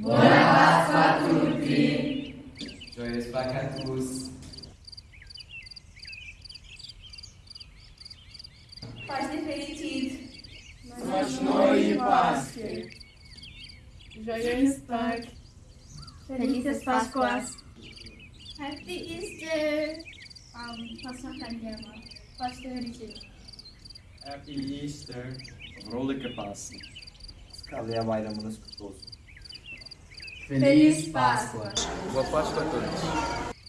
Bona paz patruti. Joias de Paște fericit. Mașnoi pasche. Joias pac. Felices Pascuas. Happy Easter. Um, Pascua Candiama. de fericit. Happy Easter. Vrolijke Pasen. Scalea bayramınız é kutlu é olsun. Feliz Páscoa. Boa Páscoa a todos.